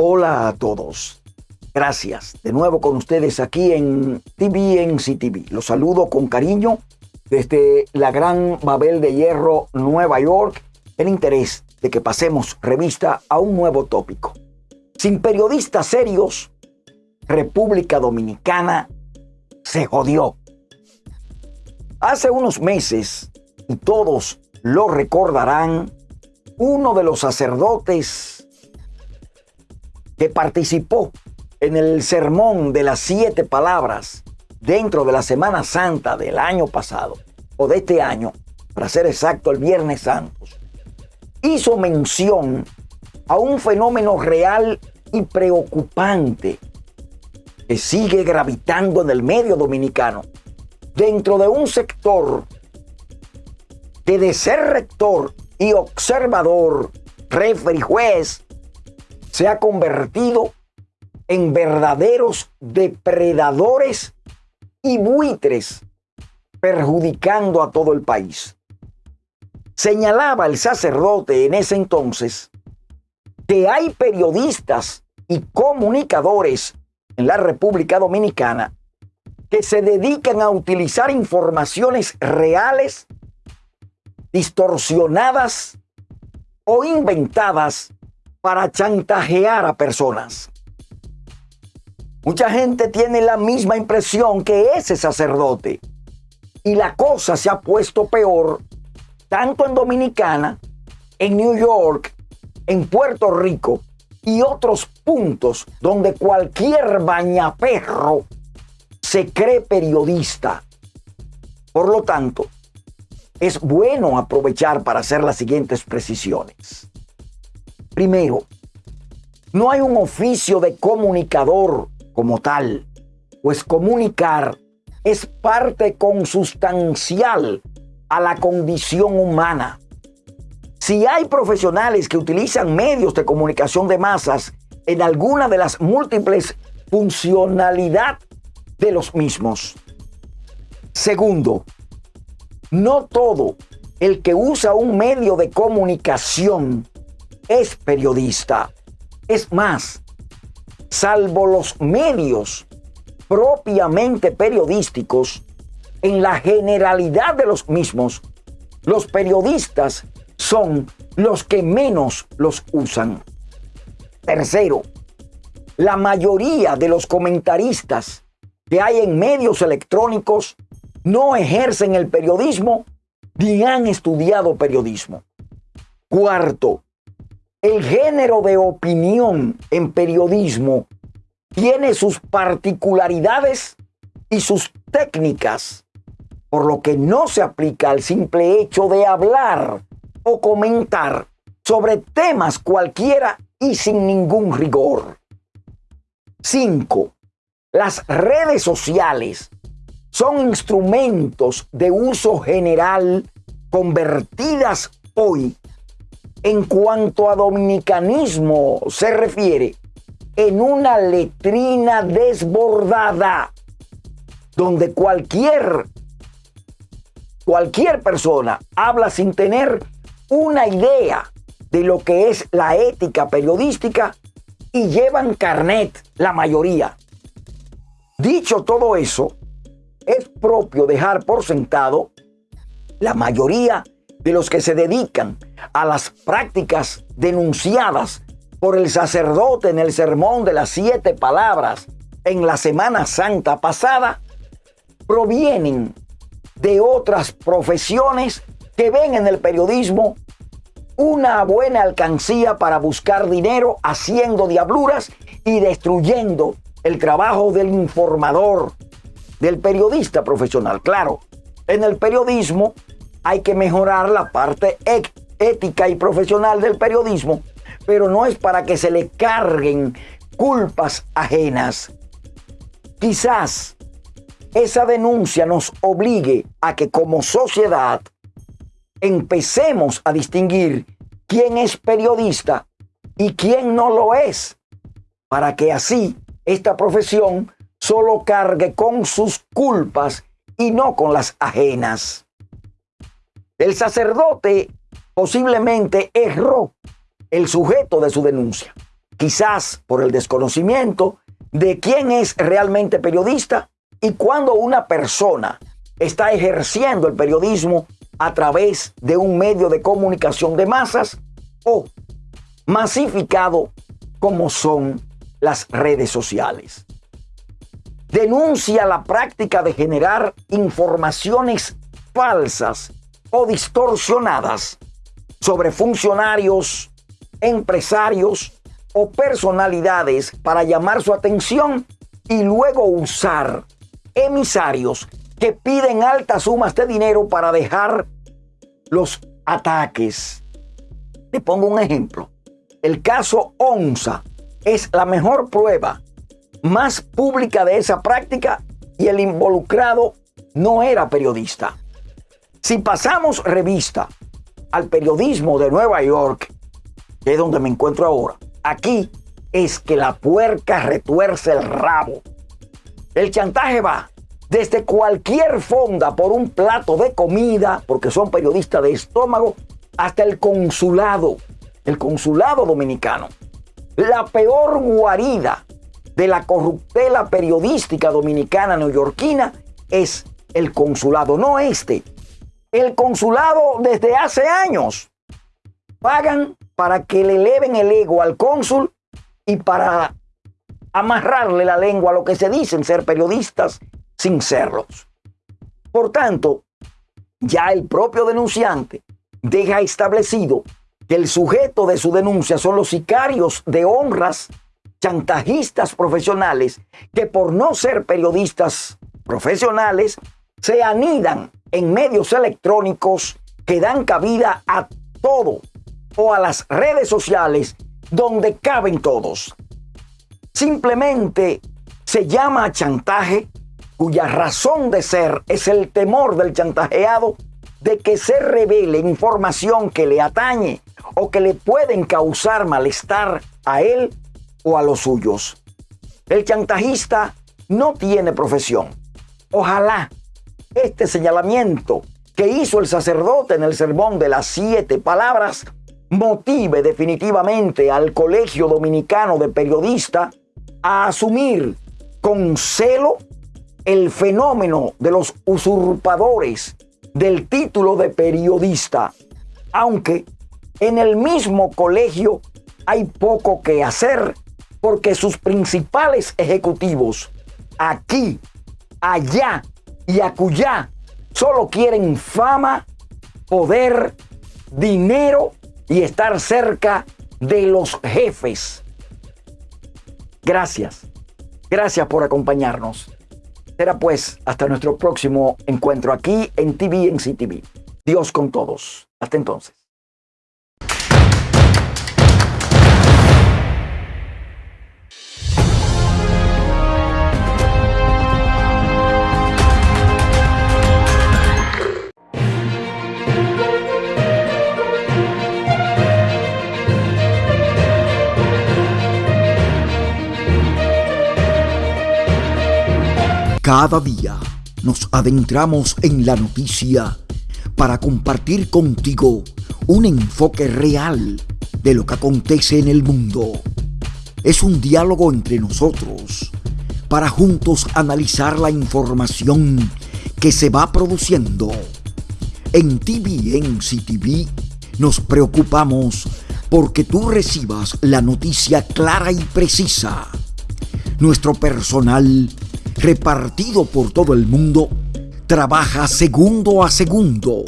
Hola a todos. Gracias. De nuevo con ustedes aquí en TVNC TV. Los saludo con cariño desde la Gran Babel de Hierro, Nueva York, el interés de que pasemos revista a un nuevo tópico. Sin periodistas serios, República Dominicana se jodió. Hace unos meses, y todos lo recordarán, uno de los sacerdotes que participó en el sermón de las siete palabras dentro de la Semana Santa del año pasado, o de este año, para ser exacto, el Viernes Santos, hizo mención a un fenómeno real y preocupante que sigue gravitando en el medio dominicano, dentro de un sector que de ser rector y observador, refer y juez, se ha convertido en verdaderos depredadores y buitres, perjudicando a todo el país. Señalaba el sacerdote en ese entonces que hay periodistas y comunicadores en la República Dominicana que se dedican a utilizar informaciones reales, distorsionadas o inventadas para chantajear a personas. Mucha gente tiene la misma impresión que ese sacerdote y la cosa se ha puesto peor tanto en Dominicana, en New York, en Puerto Rico y otros puntos donde cualquier bañaperro se cree periodista. Por lo tanto, es bueno aprovechar para hacer las siguientes precisiones. Primero, no hay un oficio de comunicador como tal, pues comunicar es parte consustancial a la condición humana. Si hay profesionales que utilizan medios de comunicación de masas en alguna de las múltiples funcionalidades de los mismos. Segundo, no todo el que usa un medio de comunicación es periodista. Es más, salvo los medios propiamente periodísticos, en la generalidad de los mismos, los periodistas son los que menos los usan. Tercero, la mayoría de los comentaristas que hay en medios electrónicos no ejercen el periodismo ni han estudiado periodismo. Cuarto, el género de opinión en periodismo tiene sus particularidades y sus técnicas, por lo que no se aplica al simple hecho de hablar o comentar sobre temas cualquiera y sin ningún rigor. 5. Las redes sociales son instrumentos de uso general convertidas hoy en cuanto a dominicanismo se refiere en una letrina desbordada donde cualquier cualquier persona habla sin tener una idea de lo que es la ética periodística y llevan carnet la mayoría. Dicho todo eso, es propio dejar por sentado la mayoría los que se dedican a las prácticas denunciadas por el sacerdote en el sermón de las siete palabras en la Semana Santa pasada, provienen de otras profesiones que ven en el periodismo una buena alcancía para buscar dinero haciendo diabluras y destruyendo el trabajo del informador, del periodista profesional. Claro, en el periodismo hay que mejorar la parte ética y profesional del periodismo, pero no es para que se le carguen culpas ajenas. Quizás esa denuncia nos obligue a que como sociedad empecemos a distinguir quién es periodista y quién no lo es, para que así esta profesión solo cargue con sus culpas y no con las ajenas. El sacerdote posiblemente erró el sujeto de su denuncia. quizás por el desconocimiento de quién es realmente periodista y cuando una persona está ejerciendo el periodismo a través de un medio de comunicación de masas o masificado como son las redes sociales. Denuncia la práctica de generar informaciones falsas o distorsionadas sobre funcionarios, empresarios o personalidades para llamar su atención y luego usar emisarios que piden altas sumas de dinero para dejar los ataques. Le pongo un ejemplo. El caso ONSA es la mejor prueba más pública de esa práctica y el involucrado no era periodista. Si pasamos revista al periodismo de Nueva York, que es donde me encuentro ahora, aquí es que la puerca retuerce el rabo. El chantaje va desde cualquier fonda por un plato de comida, porque son periodistas de estómago, hasta el consulado, el consulado dominicano. La peor guarida de la corruptela periodística dominicana neoyorquina es el consulado, no este. El consulado desde hace años pagan para que le eleven el ego al cónsul y para amarrarle la lengua a lo que se dicen ser periodistas sin serlos. Por tanto, ya el propio denunciante deja establecido que el sujeto de su denuncia son los sicarios de honras, chantajistas profesionales, que por no ser periodistas profesionales, se anidan en medios electrónicos que dan cabida a todo o a las redes sociales donde caben todos. Simplemente se llama chantaje cuya razón de ser es el temor del chantajeado de que se revele información que le atañe o que le pueden causar malestar a él o a los suyos. El chantajista no tiene profesión. Ojalá este señalamiento que hizo el sacerdote en el sermón de las siete palabras motive definitivamente al Colegio Dominicano de Periodistas a asumir con celo el fenómeno de los usurpadores del título de periodista, aunque en el mismo colegio hay poco que hacer porque sus principales ejecutivos aquí, allá y acullá solo quieren fama, poder, dinero y estar cerca de los jefes. Gracias. Gracias por acompañarnos. Será pues hasta nuestro próximo encuentro aquí en TV en CTV. Dios con todos. Hasta entonces. Cada día nos adentramos en la noticia para compartir contigo un enfoque real de lo que acontece en el mundo. Es un diálogo entre nosotros para juntos analizar la información que se va produciendo. En TVN CTV nos preocupamos porque tú recibas la noticia clara y precisa. Nuestro personal repartido por todo el mundo, trabaja segundo a segundo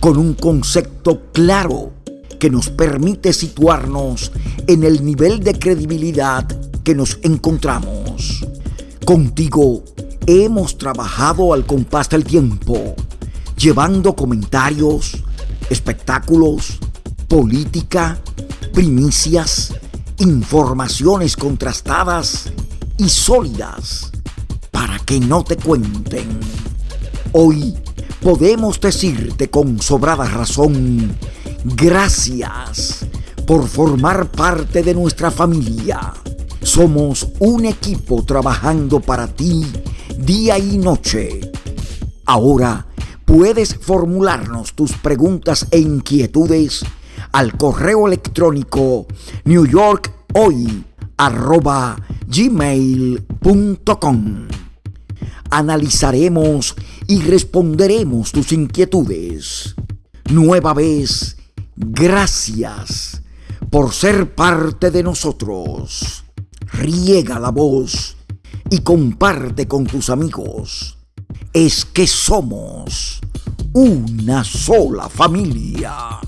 con un concepto claro que nos permite situarnos en el nivel de credibilidad que nos encontramos. Contigo hemos trabajado al compás del tiempo, llevando comentarios, espectáculos, política, primicias, informaciones contrastadas y sólidas que no te cuenten. Hoy podemos decirte con sobrada razón, gracias por formar parte de nuestra familia. Somos un equipo trabajando para ti día y noche. Ahora puedes formularnos tus preguntas e inquietudes al correo electrónico New Analizaremos y responderemos tus inquietudes. Nueva vez, gracias por ser parte de nosotros. Riega la voz y comparte con tus amigos. Es que somos una sola familia.